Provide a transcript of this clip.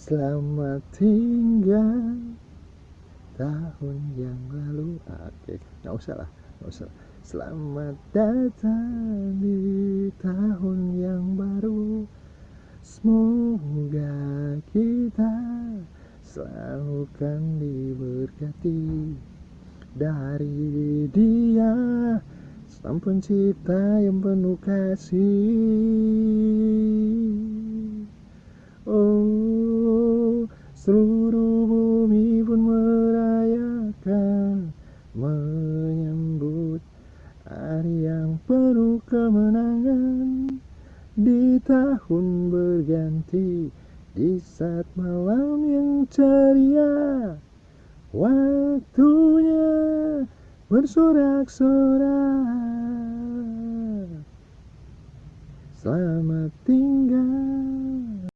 Selamat tinggal tahun yang lalu. Oke, nggak usah lah, nggak usah. Selamat datang di tahun yang baru. Semoga kita selalu kan diberkati Dari dia. Sang pencipta yang penuh kasih seluruh bumi pun merayakan Menyambut hari yang penuh kemenangan Di tahun berganti Di saat malam yang ceria. Waktunya bersorak-sorak. Selamat tinggal